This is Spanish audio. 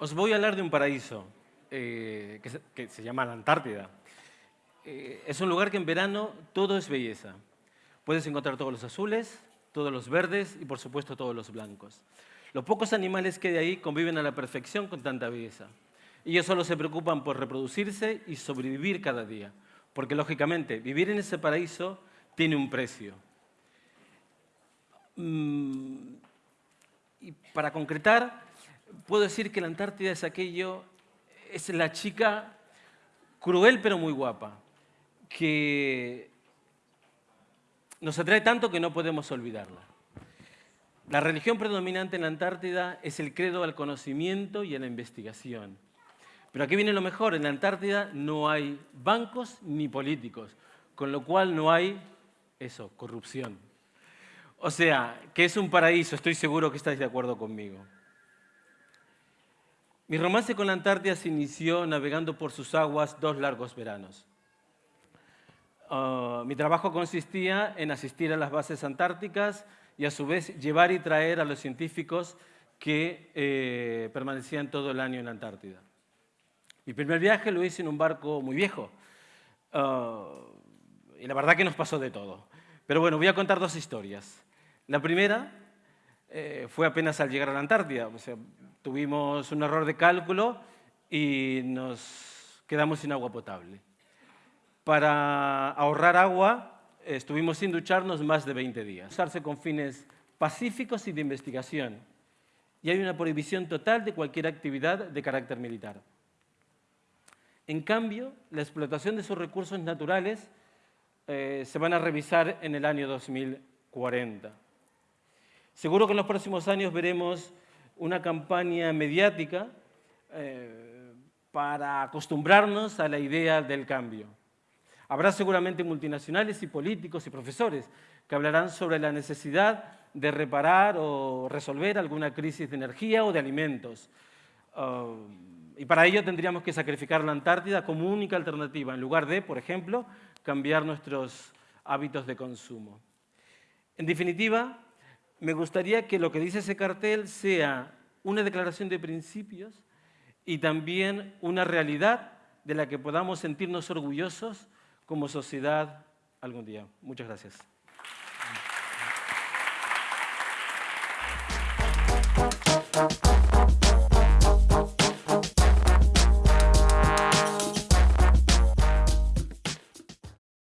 Os voy a hablar de un paraíso eh, que, se, llama la Antártida. Eh, es un lugar que en verano todo es belleza. Puedes encontrar todos los azules, todos los verdes y por supuesto todos los blancos. Los pocos animales que hay ahí conviven a la perfección con tanta belleza. Ellos solo se preocupan por reproducirse y sobrevivir cada día. Porque lógicamente vivir en ese paraíso tiene un precio. Mm, y para concretar, puedo decir que la Antártida es aquello, es la chica cruel pero muy guapa, que nos atrae tanto que no podemos olvidarla. La religión predominante en la Antártida es el credo al conocimiento y a la investigación. Pero aquí viene lo mejor, en la Antártida no hay bancos ni políticos, con lo cual no hay, eso, corrupción. O sea, que es un paraíso, estoy seguro que estáis de acuerdo conmigo. Mi romance con la Antártida se inició navegando por sus aguas dos largos veranos. Ah, mi trabajo consistía en asistir a las bases antárticas y a su vez llevar y traer a los científicos que eh, permanecían todo el año en la Antártida. Mi primer viaje lo hice en un barco muy viejo ah, y la verdad que nos pasó de todo. Pero bueno, voy a contar dos historias. La primera eh, fue apenas al llegar a la Antártida. O sea, tuvimos un error de cálculo y nos quedamos sin agua potable. Para ahorrar agua, estuvimos sin ducharnos más de 20 días. Usarse con fines pacíficos y de investigación. Y hay una prohibición total de cualquier actividad de carácter militar. En cambio, la explotación de sus recursos naturales eh, se van a revisar en el año 2040. Seguro que en los próximos años veremos una campaña mediática eh, para acostumbrarnos a la idea del cambio. Habrá seguramente multinacionales y políticos y profesores que hablarán sobre la necesidad de reparar o resolver alguna crisis de energía o de alimentos. Uh, y para ello tendríamos que sacrificar la Antártida como única alternativa, en lugar de, por ejemplo, cambiar nuestros hábitos de consumo. En definitiva, me gustaría que lo que dice ese cartel sea una declaración de principios y también una realidad de la que podamos sentirnos orgullosos como sociedad algún día. Muchas gracias.